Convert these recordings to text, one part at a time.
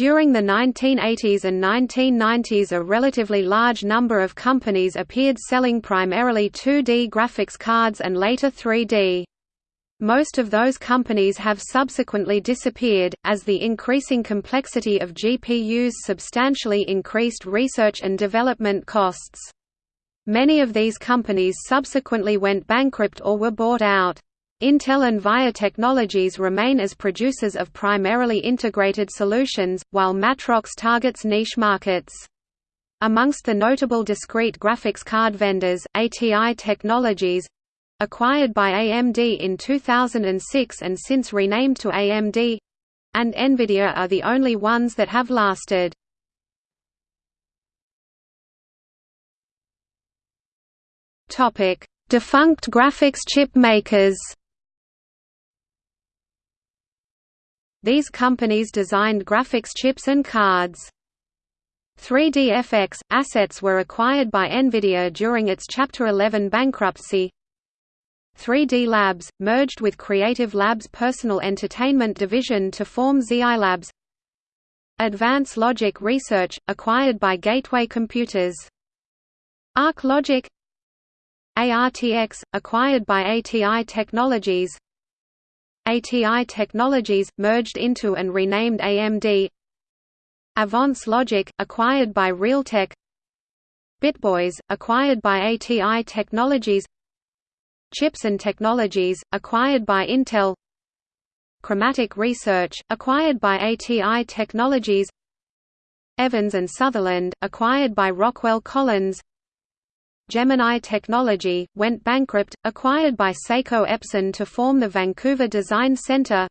During the 1980s and 1990s a relatively large number of companies appeared selling primarily 2D graphics cards and later 3D. Most of those companies have subsequently disappeared, as the increasing complexity of GPUs substantially increased research and development costs. Many of these companies subsequently went bankrupt or were bought out. Intel and VIA Technologies remain as producers of primarily integrated solutions, while Matrox targets niche markets. Amongst the notable discrete graphics card vendors, ATI Technologies, acquired by AMD in 2006 and since renamed to AMD and Nvidia are the only ones that have lasted. Defunct graphics chip makers. These companies designed graphics chips and cards. 3DFX assets were acquired by Nvidia during its Chapter 11 bankruptcy. 3D Labs, merged with Creative Labs' personal entertainment division to form ZI Labs. Advance Logic Research, acquired by Gateway Computers. Arc Logic ARTX, acquired by ATI Technologies ATI Technologies, merged into and renamed AMD Avance Logic, acquired by Realtek. BitBoys, acquired by ATI Technologies. Chips and Technologies, acquired by Intel. Chromatic Research, acquired by ATI Technologies. Evans and Sutherland, acquired by Rockwell Collins Gemini Technology, went bankrupt, acquired by Seiko Epson to form the Vancouver Design Center.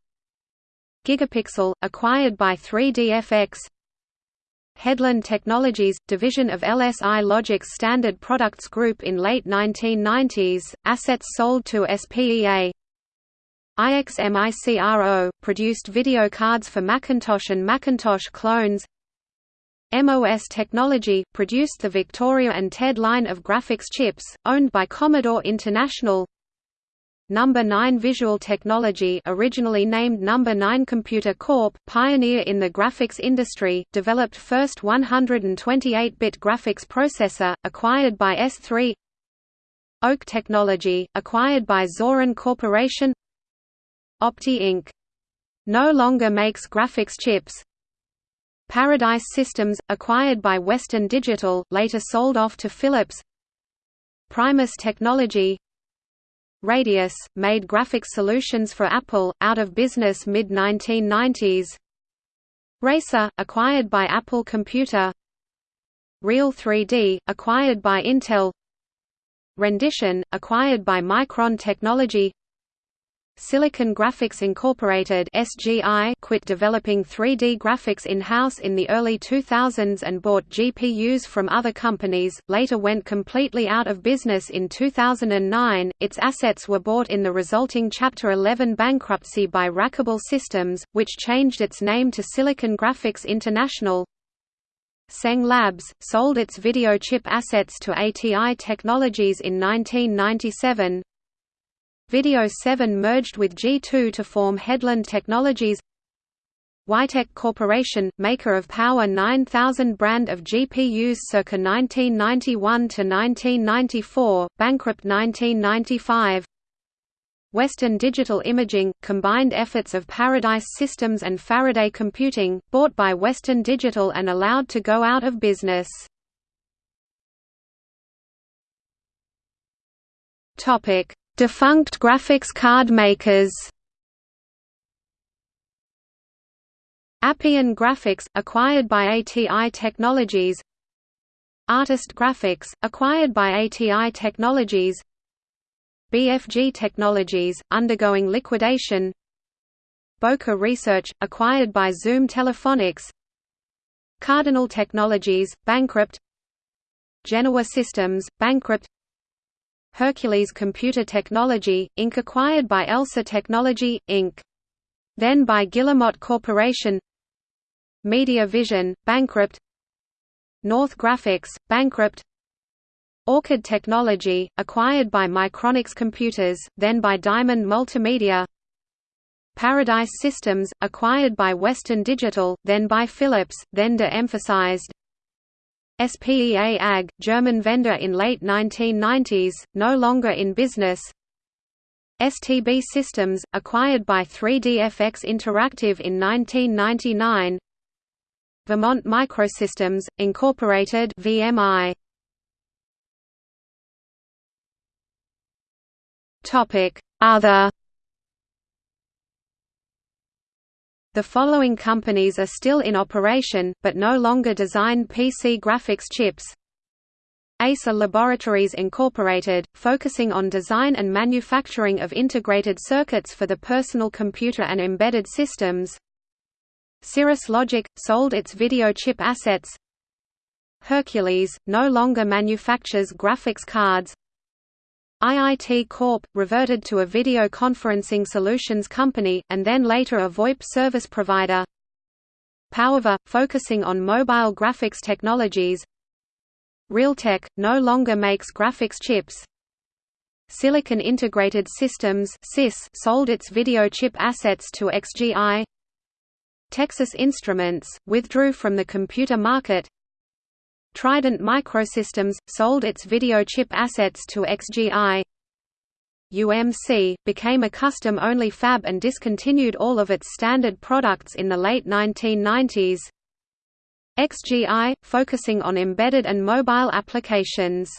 Gigapixel, acquired by 3DFX. Headland Technologies, division of LSI Logic's Standard Products Group in late 1990s, assets sold to SPEA. IXMICRO, produced video cards for Macintosh and Macintosh clones MOS Technology, produced the Victoria and TED line of graphics chips, owned by Commodore International Number 9 Visual Technology originally named Number 9 Computer Corp., pioneer in the graphics industry, developed first 128-bit graphics processor, acquired by S3 Oak Technology, acquired by Zoran Corporation Opti Inc. No longer makes graphics chips Paradise Systems, acquired by Western Digital, later sold off to Philips. Primus Technology. Radius, made graphics solutions for Apple, out of business mid-1990s. Raycer, acquired by Apple Computer. Real 3D, acquired by Intel. Rendition, acquired by Micron Technology Silicon Graphics Incorporated (SGI) quit developing 3D graphics in-house in the early 2000s and bought GPUs from other companies. Later went completely out of business in 2009. Its assets were bought in the resulting Chapter 11 bankruptcy by Rackable Systems, which changed its name to Silicon Graphics International. Tseng Labs, sold its video chip assets to ATI Technologies in 1997, Video 7 merged with G2 to form Headland Technologies. Weitek Corporation, maker of Power 9000 brand of GPUs circa 1991 to 1994, bankrupt 1995 Western Digital Imaging, combined efforts of Paradise Systems and Faraday Computing, bought by Western Digital and allowed to go out of business. Topic Defunct graphics card makers. Appian Graphics, acquired by ATI Technologies. Artist Graphics, acquired by ATI Technologies. BFG Technologies, undergoing liquidation. Boca Research, acquired by Zoom Telephonics. Cardinal Technologies, bankrupt. Genoa Systems, bankrupt Hercules Computer Technology, Inc. acquired by ELSA Technology, Inc. Then by Guillemot Corporation. Media Vision, bankrupt. North Graphics, bankrupt. Orchid Technology, acquired by Micronics Computers, then by Diamond Multimedia. Paradise Systems, acquired by Western Digital, then by Philips, then de-emphasized SPEA AG, German vendor in late 1990s, no longer in business STB Systems, acquired by 3DFX Interactive in 1999 Vermont Microsystems, Incorporated VMI. Other The following companies are still in operation, but no longer design PC graphics chips. Acer Laboratories Incorporated, focusing on design and manufacturing of integrated circuits for the personal computer and embedded systems. Cirrus Logic, sold its video chip assets. Hercules, no longer manufactures graphics cards IIT Corp. reverted to a video conferencing solutions company, and then later a VoIP service provider PowerVR, focusing on mobile graphics technologies Realtek, no longer makes graphics chips. Silicon Integrated Systems sold its video chip assets to XGI. Texas Instruments, withdrew from the computer market. Trident Microsystems, sold its video chip assets to XGI. UMC, became a custom-only fab and discontinued all of its standard products in the late 1990s. XGI, focusing on embedded and mobile applications